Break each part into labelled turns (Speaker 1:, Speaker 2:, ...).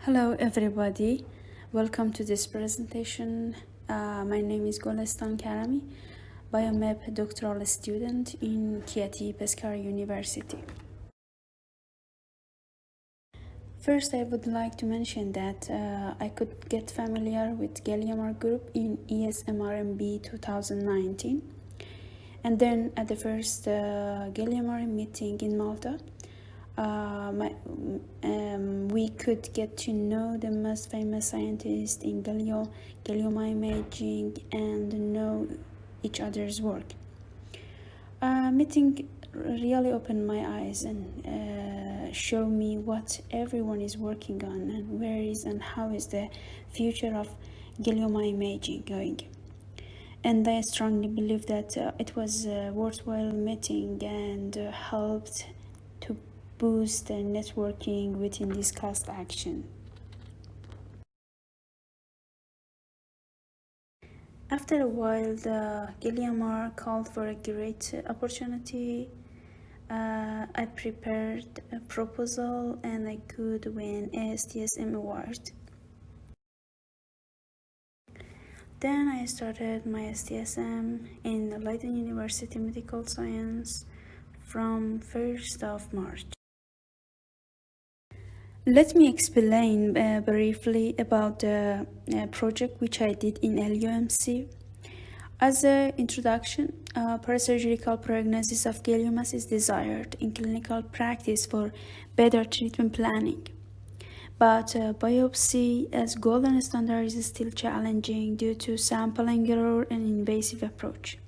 Speaker 1: Hello everybody, welcome to this presentation. Uh, my name is Golestan Karami, Biomed doctoral student in Chieti Pescara University. First, I would like to mention that uh, I could get familiar with GliMR group in ESMRMB 2019. And then at the first uh, GliMR meeting in Malta, uh, my, um, we could get to know the most famous scientists in glioma, glioma imaging, and know each other's work. Uh, meeting really opened my eyes and uh, me what everyone is working on and where is and how is the future of glioma imaging going. And I strongly believe that uh, it was a worthwhile meeting and uh, helped boost the networking within this cost action. After a while, the GliMR called for a great opportunity. Uh, I prepared a proposal and I could win a STSM award. Then I started my STSM in the Leiden University Medical Science from 1st of March. Let me explain uh, briefly about the uh, project which I did in LUMC. As an introduction, uh, parasurgical prognosis of gliomas is desired in clinical practice for better treatment planning. But uh, biopsy as golden standard is still challenging due to sampling error and invasive approach.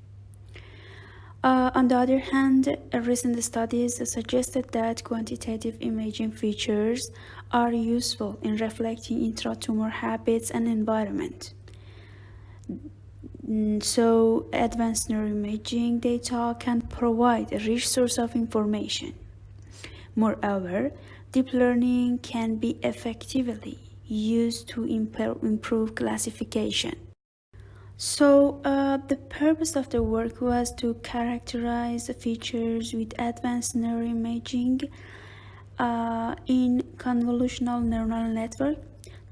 Speaker 1: Uh, on the other hand, recent studies suggested that quantitative imaging features are useful in reflecting intratumor habits and environment. So, advanced neuroimaging data can provide a rich source of information. Moreover, deep learning can be effectively used to improve classification. So uh, the purpose of the work was to characterize the features with advanced neuroimaging uh, in convolutional neural network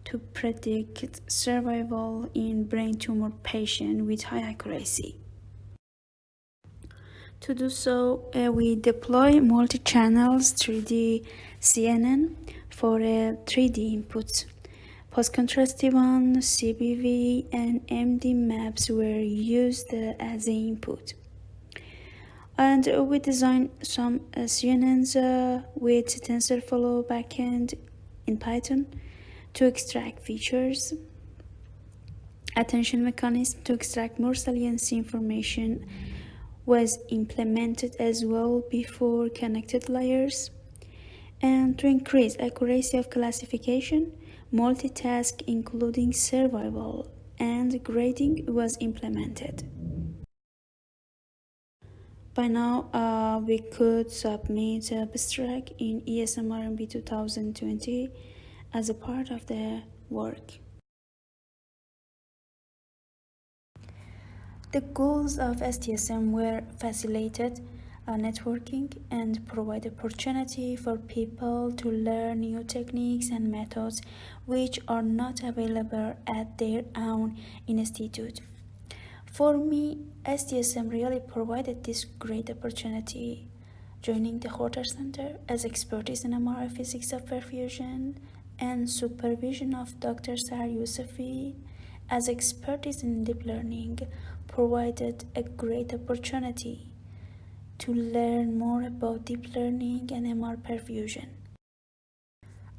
Speaker 1: to predict survival in brain tumor patient with high accuracy. To do so, uh, we deploy multi-channels 3D CNN for a 3D input Post-contrast T1, CBV, and MD maps were used as input. And we designed some uh, CNNs uh, with TensorFlow backend in Python to extract features, attention mechanism to extract more saliency information was implemented as well before connected layers and to increase accuracy of classification multitask including survival and grading was implemented. By now, uh, we could submit abstract in ESMRMB 2020 as a part of the work. The goals of STSM were facilitated networking and provide opportunity for people to learn new techniques and methods which are not available at their own institute. For me, STSM really provided this great opportunity. Joining the Gorter Center as expertise in MRI physics of perfusion and supervision of Dr. Sahar Yousefi as expertise in deep learning provided a great opportunity to learn more about deep learning and MR perfusion.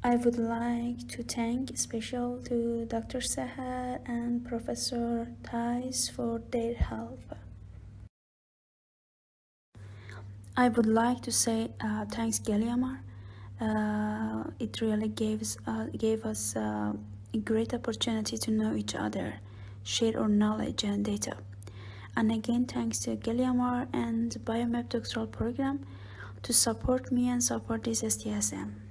Speaker 1: I would like to thank special to Dr. Sahar and Professor Thais for their help. I would like to say uh, thanks GliMR. Uh, it really gives, uh, gave us uh, a great opportunity to know each other, share our knowledge and data. And again, thanks to GliMR and Biomed Doctoral Program to support me and support this STSM.